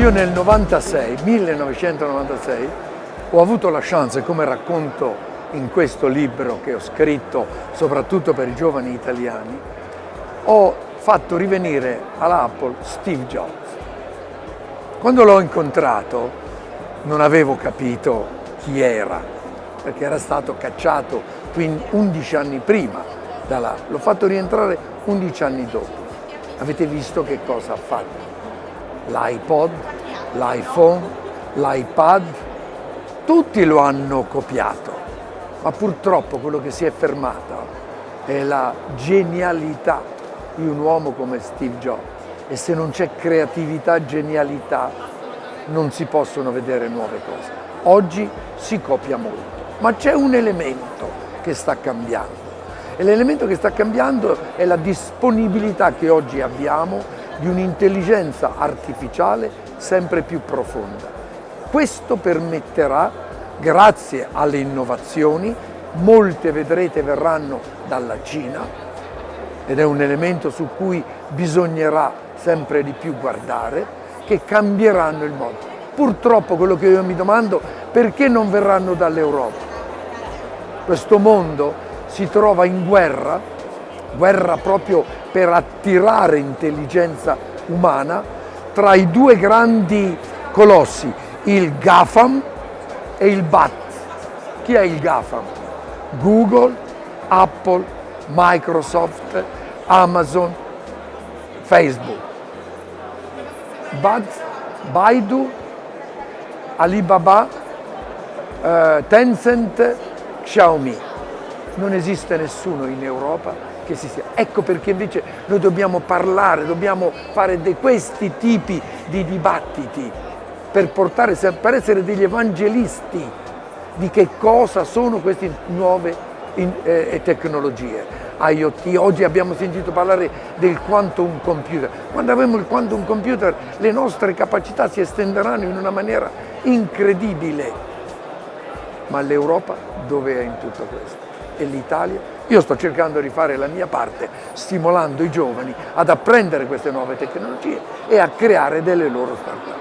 Io nel 96, 1996, ho avuto la chance, come racconto in questo libro che ho scritto soprattutto per i giovani italiani, ho fatto rivenire all'Apple Steve Jobs. Quando l'ho incontrato non avevo capito chi era, perché era stato cacciato 11 anni prima da là. L'ho fatto rientrare 11 anni dopo. Avete visto che cosa ha fatto? L'iPod, l'iPhone, l'iPad, tutti lo hanno copiato, ma purtroppo quello che si è fermato è la genialità di un uomo come Steve Jobs e se non c'è creatività, genialità, non si possono vedere nuove cose. Oggi si copia molto, ma c'è un elemento che sta cambiando e l'elemento che sta cambiando è la disponibilità che oggi abbiamo di un'intelligenza artificiale sempre più profonda. Questo permetterà, grazie alle innovazioni, molte vedrete verranno dalla Cina ed è un elemento su cui bisognerà sempre di più guardare, che cambieranno il mondo. Purtroppo quello che io mi domando, perché non verranno dall'Europa? Questo mondo si trova in guerra, guerra proprio per attirare intelligenza umana, tra i due grandi colossi, il GAFAM e il BAT. Chi è il GAFAM? Google, Apple, Microsoft, Amazon, Facebook. BAT, Baidu, Alibaba, eh, Tencent, Xiaomi non esiste nessuno in Europa che si sia. Ecco perché invece noi dobbiamo parlare, dobbiamo fare di questi tipi di dibattiti per, portare, per essere degli evangelisti di che cosa sono queste nuove in, eh, tecnologie. IoT, oggi abbiamo sentito parlare del quantum computer. Quando avremo il quantum computer le nostre capacità si estenderanno in una maniera incredibile. Ma l'Europa dove è in tutto questo? E l'Italia, io sto cercando di fare la mia parte stimolando i giovani ad apprendere queste nuove tecnologie e a creare delle loro start-up.